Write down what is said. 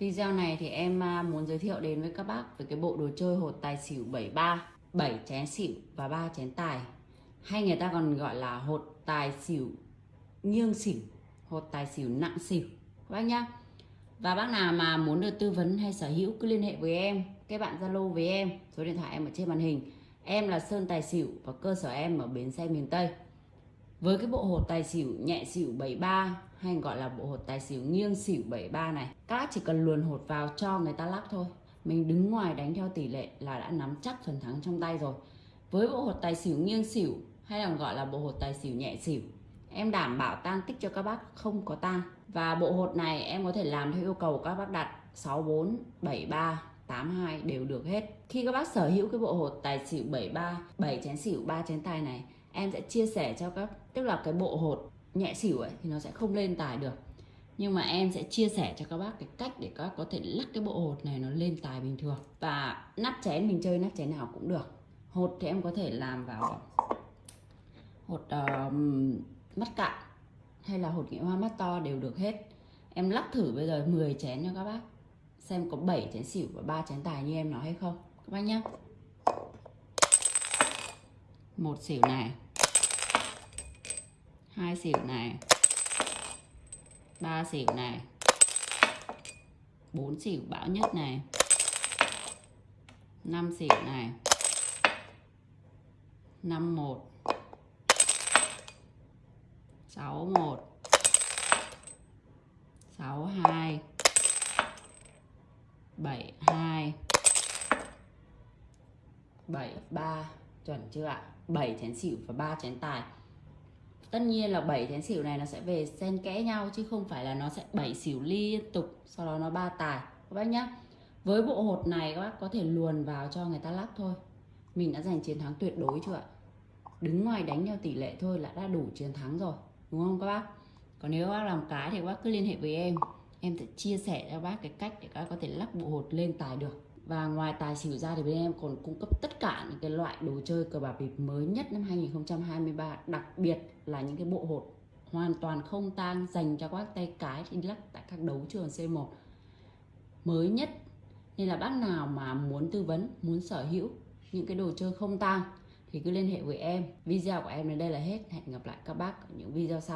Video này thì em à, muốn giới thiệu đến với các bác về cái bộ đồ chơi hột tài xỉu 73 7 chén xỉu và 3 chén tài. Hay người ta còn gọi là hột tài xỉu nghiêng xỉu, Hột tài xỉu nặng xỉu. Các bác nhá. Và bác nào mà muốn được tư vấn hay sở hữu cứ liên hệ với em Các bạn Zalo với em. Số điện thoại em ở trên màn hình. Em là Sơn Tài Xỉu và cơ sở em ở bến xe miền Tây với cái bộ hột tài xỉu nhẹ xỉu 73 hay gọi là bộ hột tài xỉu nghiêng xỉu 73 này, các chỉ cần luồn hột vào cho người ta lắc thôi. Mình đứng ngoài đánh theo tỷ lệ là đã nắm chắc phần thắng trong tay rồi. Với bộ hột tài xỉu nghiêng xỉu, hay là gọi là bộ hột tài xỉu nhẹ xỉu, em đảm bảo tang tích cho các bác không có tang. Và bộ hột này em có thể làm theo yêu cầu các bác đặt 64 73 82 đều được hết. Khi các bác sở hữu cái bộ hột tài xỉu 73 7 chén xỉu 3 chén tài này em sẽ chia sẻ cho các tức là cái bộ hột nhẹ xỉu ấy thì nó sẽ không lên tài được. Nhưng mà em sẽ chia sẻ cho các bác cái cách để các bác có thể lắc cái bộ hột này nó lên tài bình thường. Và nắp chén mình chơi nắp chén nào cũng được. Hột thì em có thể làm vào hột uh, mắt cạn hay là hột nghệ hoa mắt to đều được hết. Em lắc thử bây giờ 10 chén cho các bác xem có 7 chén xỉu và 3 chén tài như em nói hay không. Các bác nhé một xỉu này. Hai xỉu này. Ba xỉu này. Bốn xỉu bão nhất này. Năm xỉu này. Năm một. Sáu một. Sáu hai. Bảy hai. Bảy ba chuẩn chưa ạ? 7 chén xỉu và 3 chén tài. Tất nhiên là 7 chén xỉu này nó sẽ về xen kẽ nhau chứ không phải là nó sẽ 7 xỉu liên tục, sau đó nó ba tài. Các bác nhá. Với bộ hột này các bác có thể luồn vào cho người ta lắc thôi. Mình đã giành chiến thắng tuyệt đối chưa ạ? Đứng ngoài đánh theo tỷ lệ thôi là đã đủ chiến thắng rồi, đúng không các bác? Còn nếu các bác làm cái thì các bác cứ liên hệ với em. Em sẽ chia sẻ cho các bác cái cách để các bác có thể lắc bộ hột lên tài được và ngoài tài xỉu ra thì bên em còn cung cấp tất cả những cái loại đồ chơi cờ bạc bịp mới nhất năm 2023 đặc biệt là những cái bộ hột hoàn toàn không tang dành cho các tay cái thì lắc tại các đấu trường C1 mới nhất, nên là bác nào mà muốn tư vấn, muốn sở hữu những cái đồ chơi không tang thì cứ liên hệ với em. Video của em đến đây là hết. Hẹn gặp lại các bác ở những video sau.